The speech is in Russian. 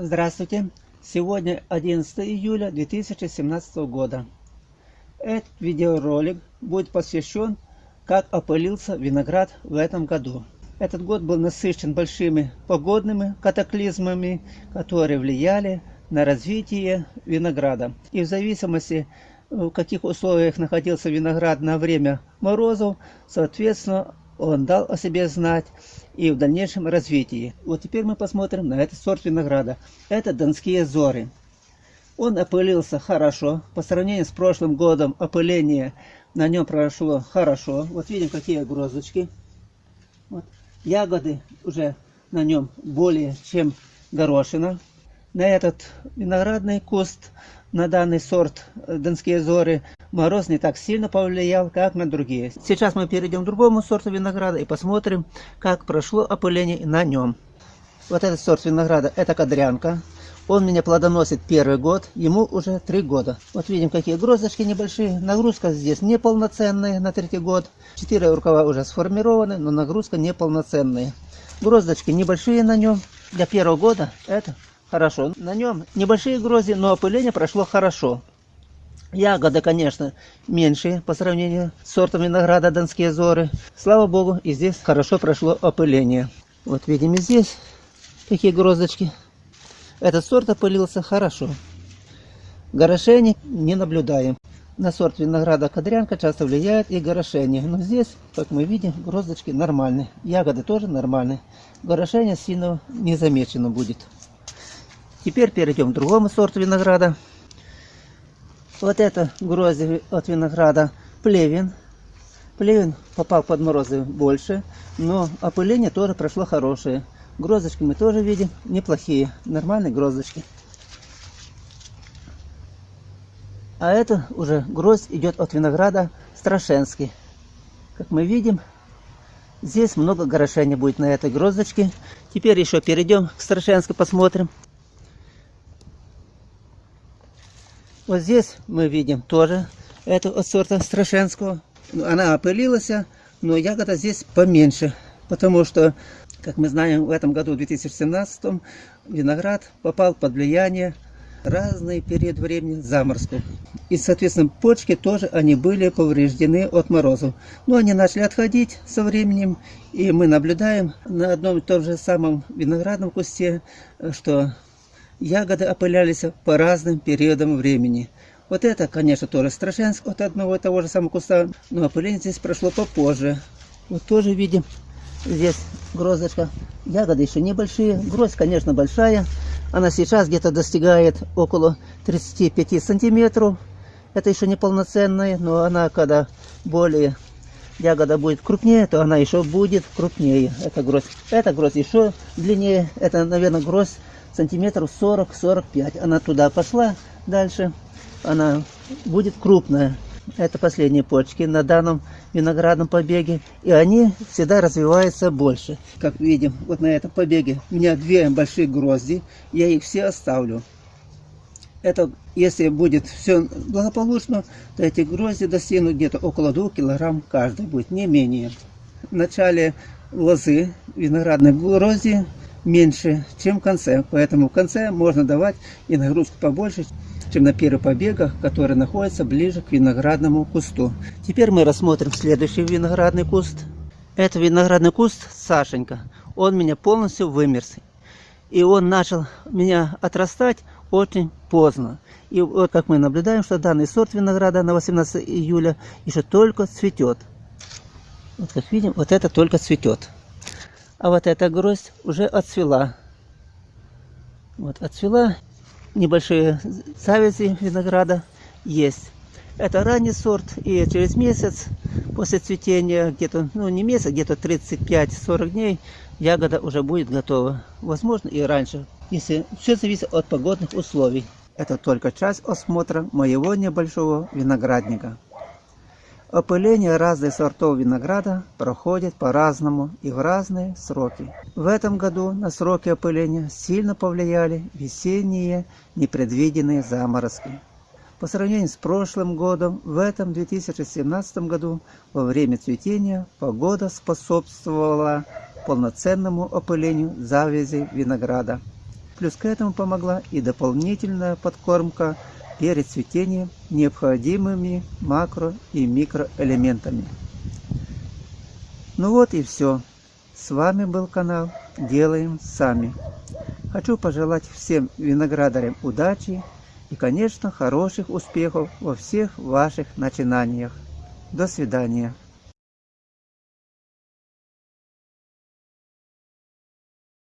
Здравствуйте! Сегодня 11 июля 2017 года. Этот видеоролик будет посвящен, как опылился виноград в этом году. Этот год был насыщен большими погодными катаклизмами, которые влияли на развитие винограда. И в зависимости, в каких условиях находился виноград на время морозов, соответственно, он дал о себе знать и в дальнейшем развитии. Вот теперь мы посмотрим на этот сорт винограда. Это донские зоры. Он опылился хорошо. По сравнению с прошлым годом опыление на нем прошло хорошо. Вот видим, какие грозочки. Вот. Ягоды уже на нем более чем горошина. На этот виноградный куст, на данный сорт Донские зоры, мороз не так сильно повлиял, как на другие. Сейчас мы перейдем к другому сорту винограда и посмотрим, как прошло опыление на нем. Вот этот сорт винограда, это кадрянка. Он меня плодоносит первый год, ему уже три года. Вот видим, какие гроздочки небольшие. Нагрузка здесь неполноценная на третий год. Четыре рукава уже сформированы, но нагрузка неполноценная. Гроздочки небольшие на нем. Для первого года это хорошо. На нем небольшие грозди, но опыление прошло хорошо. Ягоды, конечно, меньшие по сравнению с сортом винограда Донские Зоры. Слава Богу, и здесь хорошо прошло опыление. Вот видим и здесь какие гроздочки. Этот сорт опылился хорошо. Горошений не наблюдаем. На сорт винограда кадрянка часто влияет и горошение. Но здесь, как мы видим, гроздочки нормальные. Ягоды тоже нормальные. Горошение сильно не замечено будет. Теперь перейдем к другому сорту винограда. Вот это грозди от винограда плевен. Плевен попал под морозы больше, но опыление тоже прошло хорошее. Гроздочки мы тоже видим неплохие, нормальные гроздочки. А это уже гроздь идет от винограда Страшенский. Как мы видим, здесь много горошения будет на этой гроздочке. Теперь еще перейдем к Страшенской, посмотрим. Вот здесь мы видим тоже эту от сорта Страшенского. Она опылилась, но ягода здесь поменьше, потому что, как мы знаем, в этом году, в 2017, виноград попал под влияние разный период времени заморозков. И, соответственно, почки тоже они были повреждены от морозов. Но они начали отходить со временем, и мы наблюдаем на одном и том же самом виноградном кусте, что ягоды опылялись по разным периодам времени. Вот это, конечно, тоже Страшенск от одного и того же самого куста, но опыление здесь прошло попозже. Вот тоже видим, здесь гроздочка. Ягоды еще небольшие, гроздь, конечно, большая. Она сейчас где-то достигает около 35 сантиметров. Это еще не полноценная, но она, когда более ягода будет крупнее, то она еще будет крупнее. Это гроздь. Эта гроздь еще длиннее. Это, наверное, гроздь сантиметров 40-45. Она туда пошла дальше. Она будет крупная. Это последние почки на данном виноградном побеге. И они всегда развиваются больше. Как видим, вот на этом побеге у меня две большие грозди. Я их все оставлю. Это, если будет все благополучно, то эти грозди достигнут где-то около 2 килограмм каждый будет, не менее. В начале лозы виноградной грозди меньше, чем в конце. Поэтому в конце можно давать и нагрузку побольше, чем на первых побегах, которые находятся ближе к виноградному кусту. Теперь мы рассмотрим следующий виноградный куст. Это виноградный куст Сашенька. Он меня полностью вымерз. И он начал меня отрастать очень поздно. И вот как мы наблюдаем, что данный сорт винограда на 18 июля еще только цветет. Вот как видим, вот это только цветет. А вот эта гроздь уже отцвела. Вот отцвела. Небольшие завязи винограда есть. Это ранний сорт, и через месяц после цветения, где-то, ну не месяц, где-то 35-40 дней, ягода уже будет готова. Возможно и раньше, если все зависит от погодных условий. Это только часть осмотра моего небольшого виноградника. Опыление разных сортов винограда проходит по-разному и в разные сроки. В этом году на сроки опыления сильно повлияли весенние непредвиденные заморозки. По сравнению с прошлым годом, в этом 2017 году во время цветения погода способствовала полноценному опылению завязи винограда. Плюс к этому помогла и дополнительная подкормка перед цветением необходимыми макро и микроэлементами. Ну вот и все. С вами был канал Делаем Сами. Хочу пожелать всем виноградарям удачи и, конечно, хороших успехов во всех ваших начинаниях. До свидания.